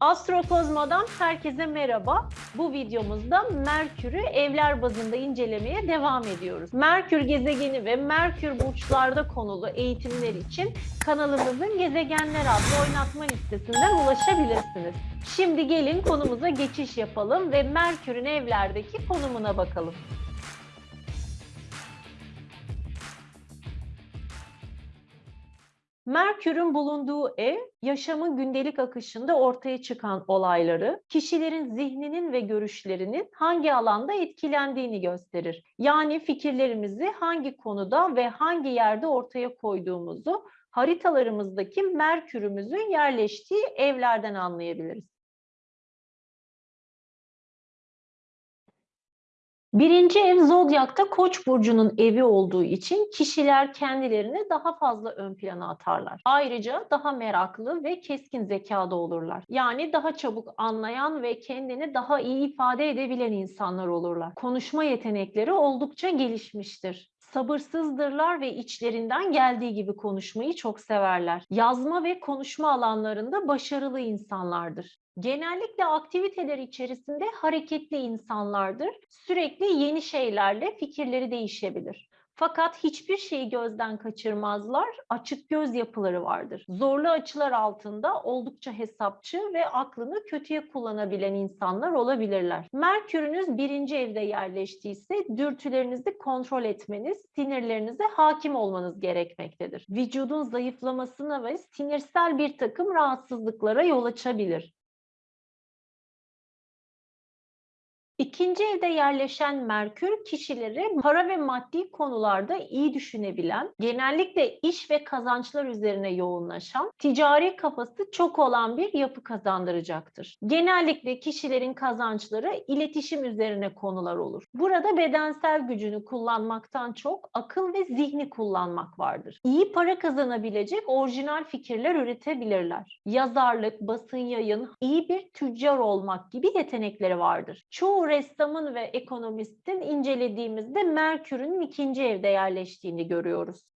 Astrokozmo'dan herkese merhaba. Bu videomuzda Merkür'ü evler bazında incelemeye devam ediyoruz. Merkür gezegeni ve Merkür burçlarda konulu eğitimler için kanalımızın Gezegenler adlı oynatma listesinden ulaşabilirsiniz. Şimdi gelin konumuza geçiş yapalım ve Merkür'ün evlerdeki konumuna bakalım. Merkür'ün bulunduğu ev, yaşamın gündelik akışında ortaya çıkan olayları, kişilerin zihninin ve görüşlerinin hangi alanda etkilendiğini gösterir. Yani fikirlerimizi hangi konuda ve hangi yerde ortaya koyduğumuzu haritalarımızdaki Merkür'ümüzün yerleştiği evlerden anlayabiliriz. Birinci ev Zodyak'ta Koç burcunun evi olduğu için kişiler kendilerini daha fazla ön plana atarlar. Ayrıca daha meraklı ve keskin zekada olurlar. Yani daha çabuk anlayan ve kendini daha iyi ifade edebilen insanlar olurlar. Konuşma yetenekleri oldukça gelişmiştir sabırsızdırlar ve içlerinden geldiği gibi konuşmayı çok severler. Yazma ve konuşma alanlarında başarılı insanlardır. Genellikle aktiviteler içerisinde hareketli insanlardır. Sürekli yeni şeylerle fikirleri değişebilir. Fakat hiçbir şeyi gözden kaçırmazlar, açık göz yapıları vardır. Zorlu açılar altında oldukça hesapçı ve aklını kötüye kullanabilen insanlar olabilirler. Merkürünüz birinci evde yerleştiyse dürtülerinizi kontrol etmeniz, sinirlerinize hakim olmanız gerekmektedir. Vücudun zayıflamasına ve sinirsel bir takım rahatsızlıklara yol açabilir. İkinci evde yerleşen Merkür kişileri para ve maddi konularda iyi düşünebilen, genellikle iş ve kazançlar üzerine yoğunlaşan, ticari kafası çok olan bir yapı kazandıracaktır. Genellikle kişilerin kazançları iletişim üzerine konular olur. Burada bedensel gücünü kullanmaktan çok akıl ve zihni kullanmak vardır. İyi para kazanabilecek orijinal fikirler üretebilirler. Yazarlık, basın yayın, iyi bir tüccar olmak gibi yetenekleri vardır. Çoğu ressamın ve ekonomistin incelediğimizde Merkür'ün ikinci evde yerleştiğini görüyoruz.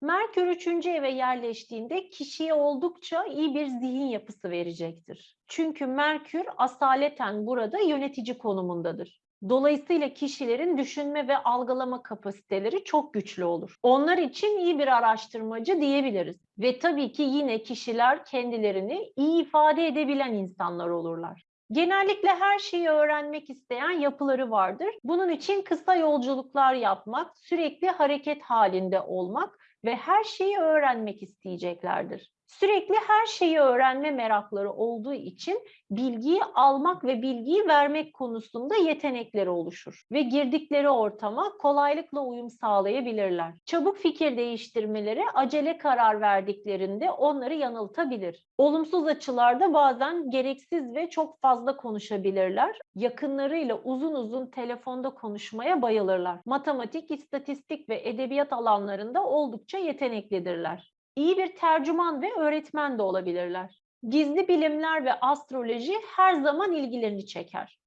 Merkür üçüncü eve yerleştiğinde kişiye oldukça iyi bir zihin yapısı verecektir. Çünkü Merkür asaleten burada yönetici konumundadır. Dolayısıyla kişilerin düşünme ve algılama kapasiteleri çok güçlü olur. Onlar için iyi bir araştırmacı diyebiliriz. Ve tabii ki yine kişiler kendilerini iyi ifade edebilen insanlar olurlar. Genellikle her şeyi öğrenmek isteyen yapıları vardır. Bunun için kısa yolculuklar yapmak, sürekli hareket halinde olmak ve her şeyi öğrenmek isteyeceklerdir. Sürekli her şeyi öğrenme merakları olduğu için bilgiyi almak ve bilgiyi vermek konusunda yetenekleri oluşur ve girdikleri ortama kolaylıkla uyum sağlayabilirler. Çabuk fikir değiştirmeleri acele karar verdiklerinde onları yanıltabilir. Olumsuz açılarda bazen gereksiz ve çok fazla konuşabilirler. Yakınlarıyla uzun uzun telefonda konuşmaya bayılırlar. Matematik, istatistik ve edebiyat alanlarında oldukça yeteneklidirler iyi bir tercüman ve öğretmen de olabilirler. Gizli bilimler ve astroloji her zaman ilgilerini çeker.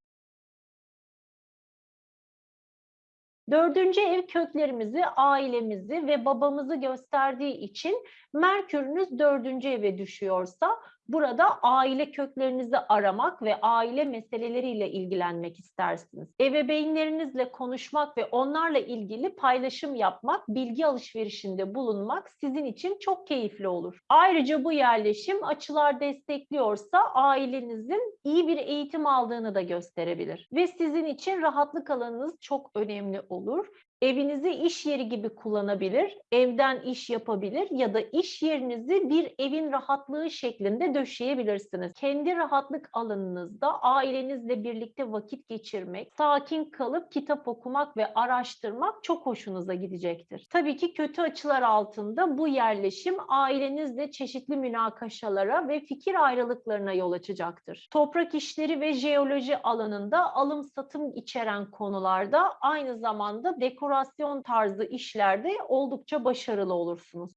Dördüncü ev köklerimizi, ailemizi ve babamızı gösterdiği için Merkürünüz dördüncü eve düşüyorsa Burada aile köklerinizi aramak ve aile meseleleriyle ilgilenmek istersiniz. Ebeveynlerinizle konuşmak ve onlarla ilgili paylaşım yapmak, bilgi alışverişinde bulunmak sizin için çok keyifli olur. Ayrıca bu yerleşim açılar destekliyorsa ailenizin iyi bir eğitim aldığını da gösterebilir. Ve sizin için rahatlık alanınız çok önemli olur Evinizi iş yeri gibi kullanabilir, evden iş yapabilir ya da iş yerinizi bir evin rahatlığı şeklinde döşeyebilirsiniz. Kendi rahatlık alanınızda ailenizle birlikte vakit geçirmek, sakin kalıp kitap okumak ve araştırmak çok hoşunuza gidecektir. Tabii ki kötü açılar altında bu yerleşim ailenizle çeşitli münakaşalara ve fikir ayrılıklarına yol açacaktır. Toprak işleri ve jeoloji alanında alım satım içeren konularda aynı zamanda dekor dekorasyon tarzı işlerde oldukça başarılı olursunuz.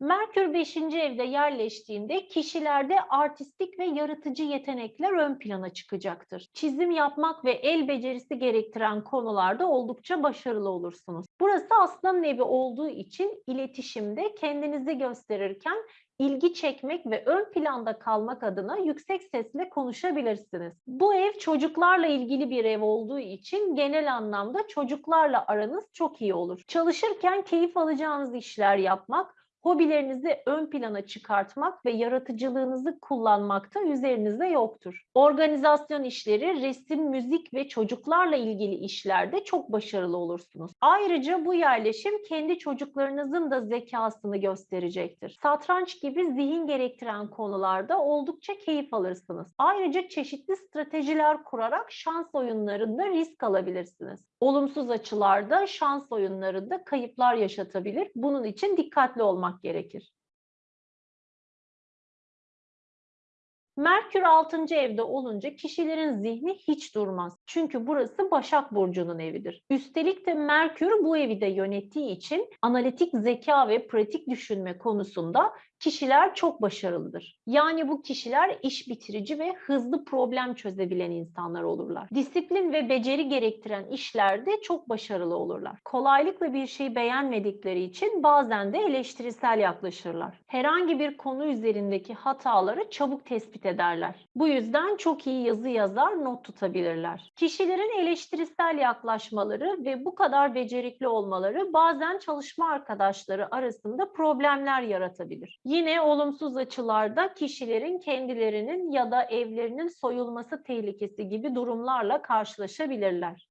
Merkür 5. evde yerleştiğinde kişilerde artistik ve yaratıcı yetenekler ön plana çıkacaktır. Çizim yapmak ve el becerisi gerektiren konularda oldukça başarılı olursunuz. Burası aslan evi olduğu için iletişimde kendinizi gösterirken ilgi çekmek ve ön planda kalmak adına yüksek sesle konuşabilirsiniz. Bu ev çocuklarla ilgili bir ev olduğu için genel anlamda çocuklarla aranız çok iyi olur. Çalışırken keyif alacağınız işler yapmak, hobilerinizi ön plana çıkartmak ve yaratıcılığınızı kullanmakta üzerinizde yoktur. Organizasyon işleri, resim, müzik ve çocuklarla ilgili işlerde çok başarılı olursunuz. Ayrıca bu yerleşim kendi çocuklarınızın da zekasını gösterecektir. Satranç gibi zihin gerektiren konularda oldukça keyif alırsınız. Ayrıca çeşitli stratejiler kurarak şans oyunlarında risk alabilirsiniz. Olumsuz açılarda şans oyunlarında kayıplar yaşatabilir. Bunun için dikkatli olmak gerekir. Merkür 6. evde olunca kişilerin zihni hiç durmaz. Çünkü burası Başak Burcu'nun evidir. Üstelik de Merkür bu evi de yönettiği için analitik zeka ve pratik düşünme konusunda kişiler çok başarılıdır. Yani bu kişiler iş bitirici ve hızlı problem çözebilen insanlar olurlar. Disiplin ve beceri gerektiren işlerde çok başarılı olurlar. Kolaylıkla bir şeyi beğenmedikleri için bazen de eleştirisel yaklaşırlar. Herhangi bir konu üzerindeki hataları çabuk tespit ederler. Bu yüzden çok iyi yazı yazar, not tutabilirler. Kişilerin eleştirisel yaklaşmaları ve bu kadar becerikli olmaları bazen çalışma arkadaşları arasında problemler yaratabilir. Yine olumsuz açılarda kişilerin kendilerinin ya da evlerinin soyulması tehlikesi gibi durumlarla karşılaşabilirler.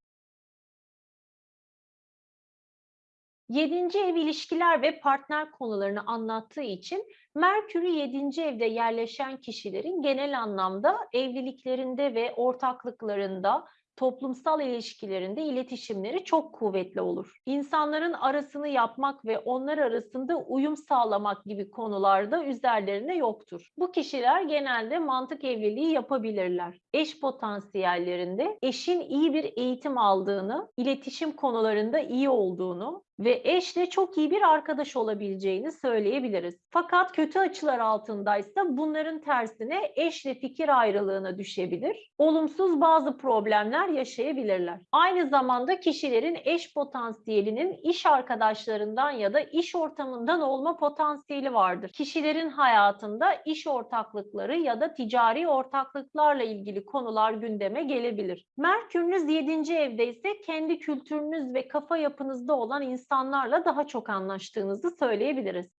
Yedinci ev ilişkiler ve partner konularını anlattığı için Merkür'ü 7. evde yerleşen kişilerin genel anlamda evliliklerinde ve ortaklıklarında toplumsal ilişkilerinde iletişimleri çok kuvvetli olur. İnsanların arasını yapmak ve onlar arasında uyum sağlamak gibi konularda üzerlerine yoktur. Bu kişiler genelde mantık evliliği yapabilirler. Eş potansiyellerinde eşin iyi bir eğitim aldığını, iletişim konularında iyi olduğunu, ve eşle çok iyi bir arkadaş olabileceğini söyleyebiliriz. Fakat kötü açılar altındaysa bunların tersine eşle fikir ayrılığına düşebilir. Olumsuz bazı problemler yaşayabilirler. Aynı zamanda kişilerin eş potansiyelinin iş arkadaşlarından ya da iş ortamından olma potansiyeli vardır. Kişilerin hayatında iş ortaklıkları ya da ticari ortaklıklarla ilgili konular gündeme gelebilir. Merkürünüz 7. evde ise kendi kültürünüz ve kafa yapınızda olan insan insanlarla daha çok anlaştığınızı söyleyebiliriz.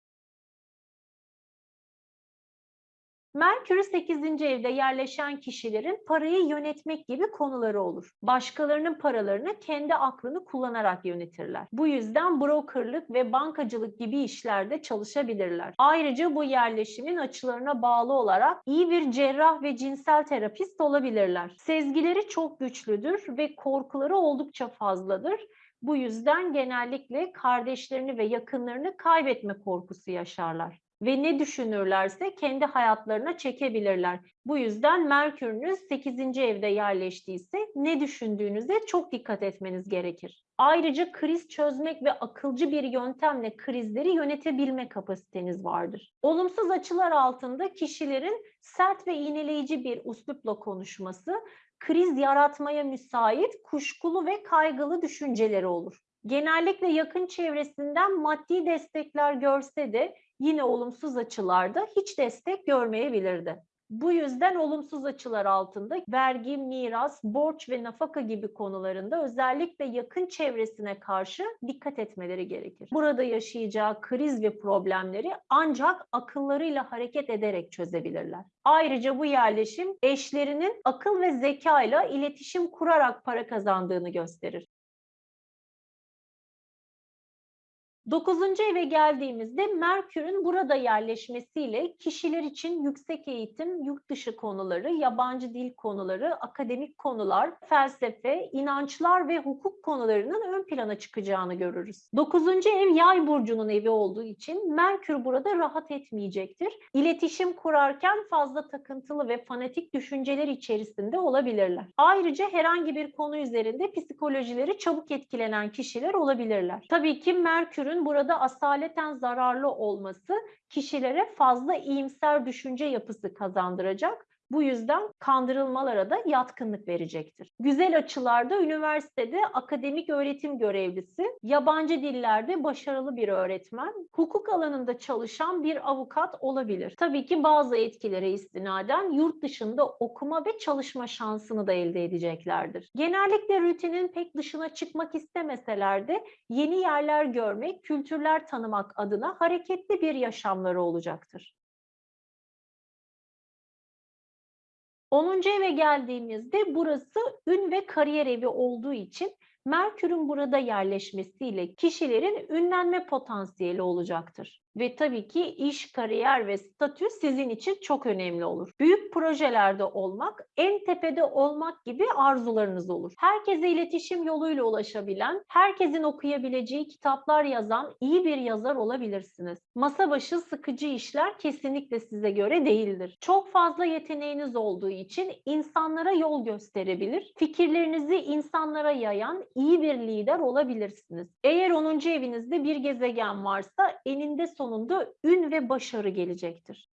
Merkür 8. evde yerleşen kişilerin parayı yönetmek gibi konuları olur. Başkalarının paralarını kendi aklını kullanarak yönetirler. Bu yüzden brokerlık ve bankacılık gibi işlerde çalışabilirler. Ayrıca bu yerleşimin açılarına bağlı olarak iyi bir cerrah ve cinsel terapist olabilirler. Sezgileri çok güçlüdür ve korkuları oldukça fazladır bu yüzden genellikle kardeşlerini ve yakınlarını kaybetme korkusu yaşarlar ve ne düşünürlerse kendi hayatlarına çekebilirler. Bu yüzden Merkür'ünüz 8. evde yerleştiyse ne düşündüğünüze çok dikkat etmeniz gerekir. Ayrıca kriz çözmek ve akılcı bir yöntemle krizleri yönetebilme kapasiteniz vardır. Olumsuz açılar altında kişilerin sert ve iğneleyici bir uslupla konuşması kriz yaratmaya müsait kuşkulu ve kaygılı düşünceleri olur. Genellikle yakın çevresinden maddi destekler görse de yine olumsuz açılarda hiç destek görmeyebilirdi. Bu yüzden olumsuz açılar altında vergi, miras, borç ve nafaka gibi konularında özellikle yakın çevresine karşı dikkat etmeleri gerekir. Burada yaşayacağı kriz ve problemleri ancak akıllarıyla hareket ederek çözebilirler. Ayrıca bu yerleşim eşlerinin akıl ve zeka ile iletişim kurarak para kazandığını gösterir. Dokuzuncu eve geldiğimizde Merkür'ün burada yerleşmesiyle kişiler için yüksek eğitim, yurt dışı konuları, yabancı dil konuları, akademik konular, felsefe, inançlar ve hukuk konularının ön plana çıkacağını görürüz. Dokuzuncu ev yay burcunun evi olduğu için Merkür burada rahat etmeyecektir. İletişim kurarken fazla takıntılı ve fanatik düşünceler içerisinde olabilirler. Ayrıca herhangi bir konu üzerinde psikolojileri çabuk etkilenen kişiler olabilirler. Tabii ki Merkür'ün Merkür'ün burada asaleten zararlı olması kişilere fazla iyimser düşünce yapısı kazandıracak. Bu yüzden kandırılmalara da yatkınlık verecektir. Güzel açılarda üniversitede akademik öğretim görevlisi, yabancı dillerde başarılı bir öğretmen, hukuk alanında çalışan bir avukat olabilir. Tabii ki bazı etkilere istinaden yurt dışında okuma ve çalışma şansını da elde edeceklerdir. Genellikle rutinin pek dışına çıkmak istemeseler de yeni yerler görmek, kültürler tanımak adına hareketli bir yaşamları olacaktır. 10. eve geldiğimizde burası ün ve kariyer evi olduğu için Merkür'ün burada yerleşmesiyle kişilerin ünlenme potansiyeli olacaktır. Ve tabii ki iş, kariyer ve statü sizin için çok önemli olur. Büyük projelerde olmak, en tepede olmak gibi arzularınız olur. Herkese iletişim yoluyla ulaşabilen, herkesin okuyabileceği kitaplar yazan iyi bir yazar olabilirsiniz. Masa başı sıkıcı işler kesinlikle size göre değildir. Çok fazla yeteneğiniz olduğu için insanlara yol gösterebilir, fikirlerinizi insanlara yayan iyi bir lider olabilirsiniz. Eğer 10. evinizde bir gezegen varsa eninde sonunda ün ve başarı gelecektir.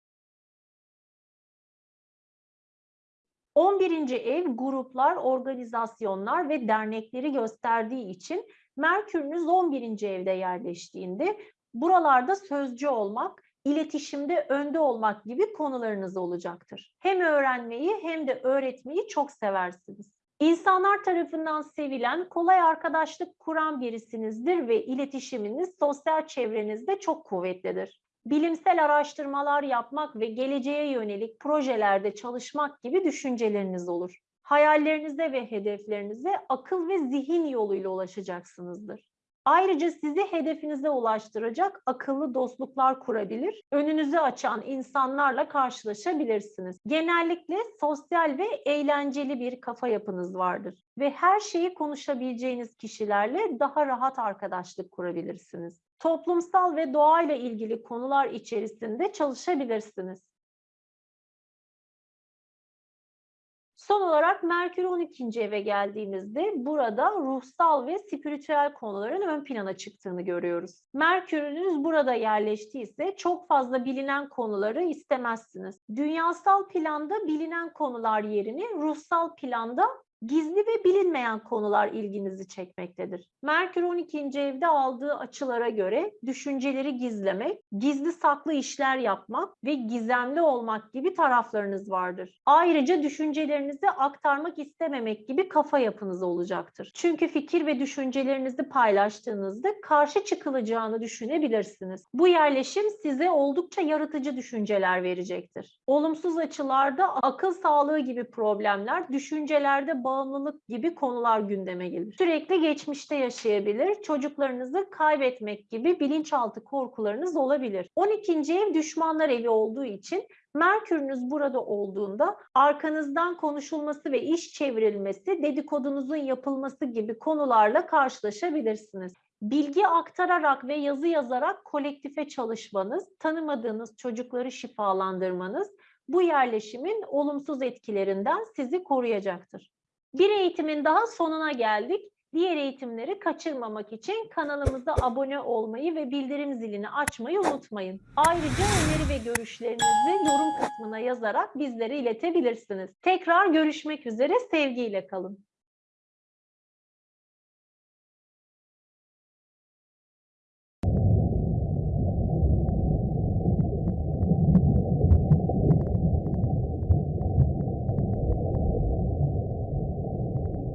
11. ev gruplar, organizasyonlar ve dernekleri gösterdiği için Merkür'ünüz 11. evde yerleştiğinde buralarda sözcü olmak, iletişimde önde olmak gibi konularınız olacaktır. Hem öğrenmeyi hem de öğretmeyi çok seversiniz. İnsanlar tarafından sevilen, kolay arkadaşlık kuran birisinizdir ve iletişiminiz sosyal çevrenizde çok kuvvetlidir. Bilimsel araştırmalar yapmak ve geleceğe yönelik projelerde çalışmak gibi düşünceleriniz olur. Hayallerinize ve hedeflerinize akıl ve zihin yoluyla ulaşacaksınızdır. Ayrıca sizi hedefinize ulaştıracak akıllı dostluklar kurabilir, önünüzü açan insanlarla karşılaşabilirsiniz. Genellikle sosyal ve eğlenceli bir kafa yapınız vardır ve her şeyi konuşabileceğiniz kişilerle daha rahat arkadaşlık kurabilirsiniz. Toplumsal ve doğayla ilgili konular içerisinde çalışabilirsiniz. Son olarak Merkür 12. eve geldiğimizde burada ruhsal ve spiritüel konuların ön plana çıktığını görüyoruz. Merkürünüz burada yerleştiyse çok fazla bilinen konuları istemezsiniz. Dünyasal planda bilinen konular yerine ruhsal planda gizli ve bilinmeyen konular ilginizi çekmektedir. Merkür 12. evde aldığı açılara göre düşünceleri gizlemek, gizli saklı işler yapmak ve gizemli olmak gibi taraflarınız vardır. Ayrıca düşüncelerinizi aktarmak istememek gibi kafa yapınız olacaktır. Çünkü fikir ve düşüncelerinizi paylaştığınızda karşı çıkılacağını düşünebilirsiniz. Bu yerleşim size oldukça yaratıcı düşünceler verecektir. Olumsuz açılarda akıl sağlığı gibi problemler, düşüncelerde bağımlılık gibi konular gündeme gelir. Sürekli geçmişte yaşayabilir, çocuklarınızı kaybetmek gibi bilinçaltı korkularınız olabilir. 12. ev düşmanlar evi olduğu için Merkürünüz burada olduğunda arkanızdan konuşulması ve iş çevrilmesi, dedikodunuzun yapılması gibi konularla karşılaşabilirsiniz. Bilgi aktararak ve yazı yazarak kolektife çalışmanız, tanımadığınız çocukları şifalandırmanız bu yerleşimin olumsuz etkilerinden sizi koruyacaktır. Bir eğitimin daha sonuna geldik. Diğer eğitimleri kaçırmamak için kanalımıza abone olmayı ve bildirim zilini açmayı unutmayın. Ayrıca öneri ve görüşlerinizi yorum kısmına yazarak bizlere iletebilirsiniz. Tekrar görüşmek üzere, sevgiyle kalın.